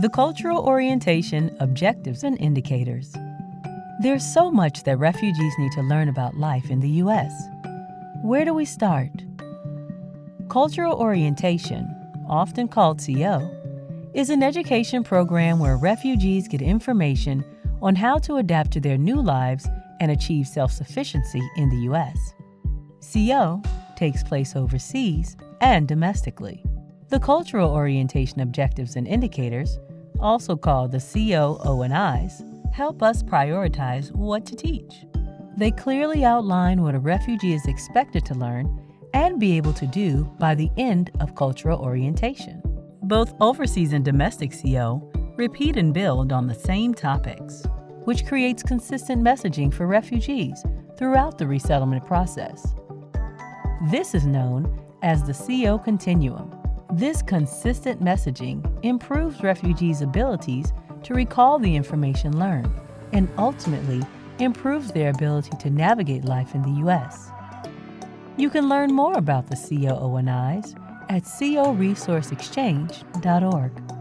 The Cultural Orientation Objectives and Indicators. There's so much that refugees need to learn about life in the U.S. Where do we start? Cultural orientation, often called CO, is an education program where refugees get information on how to adapt to their new lives and achieve self sufficiency in the U.S. CO takes place overseas and domestically. The Cultural Orientation Objectives and Indicators, also called the CO ONIs, help us prioritize what to teach. They clearly outline what a refugee is expected to learn and be able to do by the end of cultural orientation. Both overseas and domestic CO repeat and build on the same topics, which creates consistent messaging for refugees throughout the resettlement process. This is known as the CO Continuum. This consistent messaging improves refugees' abilities to recall the information learned and ultimately improves their ability to navigate life in the U.S. You can learn more about the COONIs at coresourceexchange.org.